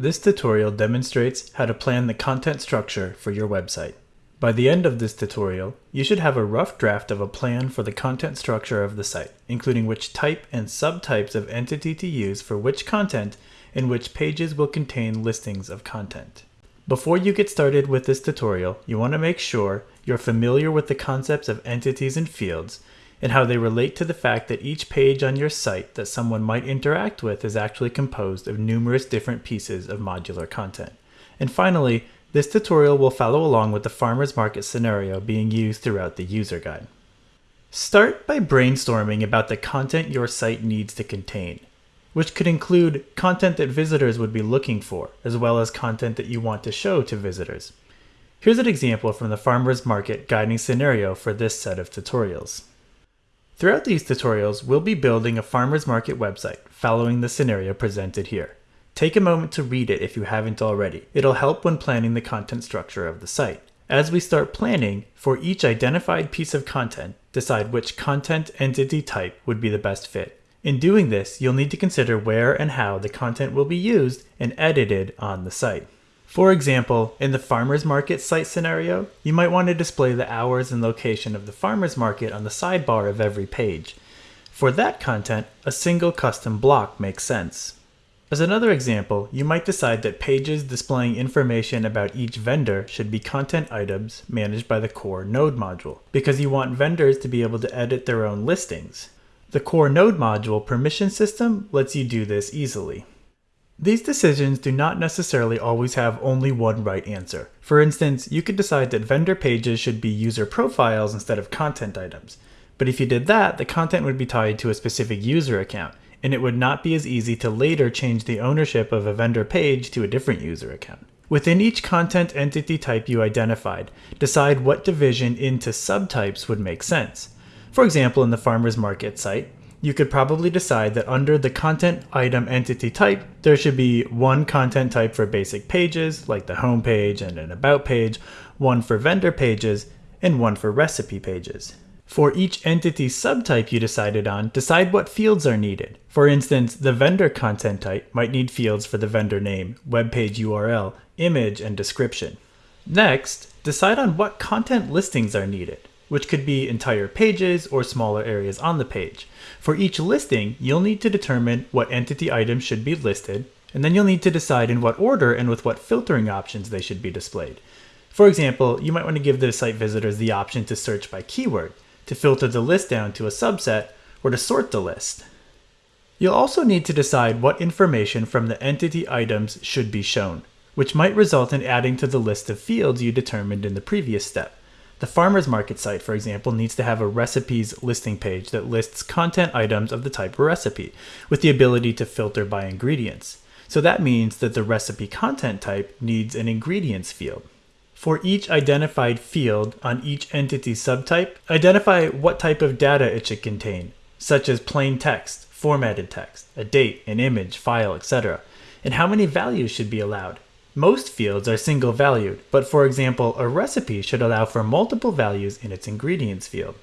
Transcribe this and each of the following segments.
This tutorial demonstrates how to plan the content structure for your website. By the end of this tutorial, you should have a rough draft of a plan for the content structure of the site, including which type and subtypes of entity to use for which content and which pages will contain listings of content. Before you get started with this tutorial, you want to make sure you're familiar with the concepts of entities and fields and how they relate to the fact that each page on your site that someone might interact with is actually composed of numerous different pieces of modular content. And finally, this tutorial will follow along with the farmer's market scenario being used throughout the user guide. Start by brainstorming about the content your site needs to contain, which could include content that visitors would be looking for, as well as content that you want to show to visitors. Here's an example from the farmer's market guiding scenario for this set of tutorials. Throughout these tutorials, we'll be building a farmer's market website following the scenario presented here. Take a moment to read it if you haven't already. It'll help when planning the content structure of the site. As we start planning, for each identified piece of content, decide which content entity type would be the best fit. In doing this, you'll need to consider where and how the content will be used and edited on the site. For example, in the farmer's market site scenario, you might want to display the hours and location of the farmer's market on the sidebar of every page. For that content, a single custom block makes sense. As another example, you might decide that pages displaying information about each vendor should be content items managed by the core node module, because you want vendors to be able to edit their own listings. The core node module permission system lets you do this easily. These decisions do not necessarily always have only one right answer. For instance, you could decide that vendor pages should be user profiles instead of content items. But if you did that, the content would be tied to a specific user account, and it would not be as easy to later change the ownership of a vendor page to a different user account. Within each content entity type you identified, decide what division into subtypes would make sense. For example, in the farmer's market site, you could probably decide that under the content item entity type, there should be one content type for basic pages, like the home page and an about page, one for vendor pages, and one for recipe pages. For each entity subtype you decided on, decide what fields are needed. For instance, the vendor content type might need fields for the vendor name, web page URL, image, and description. Next, decide on what content listings are needed which could be entire pages or smaller areas on the page. For each listing, you'll need to determine what entity items should be listed, and then you'll need to decide in what order and with what filtering options they should be displayed. For example, you might want to give the site visitors the option to search by keyword, to filter the list down to a subset, or to sort the list. You'll also need to decide what information from the entity items should be shown, which might result in adding to the list of fields you determined in the previous step. The farmer's market site, for example, needs to have a recipes listing page that lists content items of the type recipe, with the ability to filter by ingredients. So that means that the recipe content type needs an ingredients field. For each identified field on each entity subtype, identify what type of data it should contain, such as plain text, formatted text, a date, an image, file, etc., and how many values should be allowed. Most fields are single valued, but for example, a recipe should allow for multiple values in its ingredients field.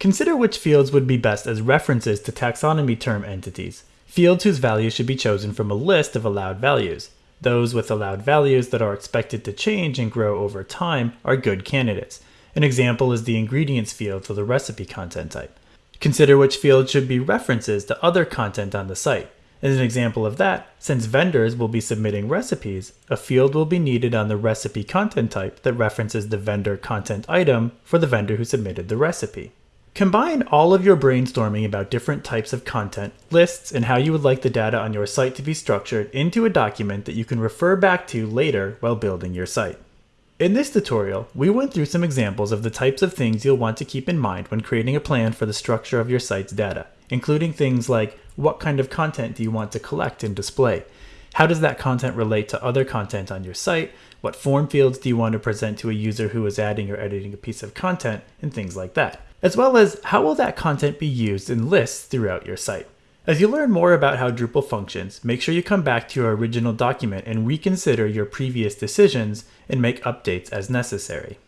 Consider which fields would be best as references to taxonomy term entities, fields whose values should be chosen from a list of allowed values. Those with allowed values that are expected to change and grow over time are good candidates. An example is the ingredients field for the recipe content type. Consider which fields should be references to other content on the site. As an example of that, since vendors will be submitting recipes, a field will be needed on the recipe content type that references the vendor content item for the vendor who submitted the recipe. Combine all of your brainstorming about different types of content, lists, and how you would like the data on your site to be structured into a document that you can refer back to later while building your site. In this tutorial, we went through some examples of the types of things you'll want to keep in mind when creating a plan for the structure of your site's data, including things like what kind of content do you want to collect and display? How does that content relate to other content on your site? What form fields do you want to present to a user who is adding or editing a piece of content, and things like that. As well as how will that content be used in lists throughout your site. As you learn more about how Drupal functions, make sure you come back to your original document and reconsider your previous decisions and make updates as necessary.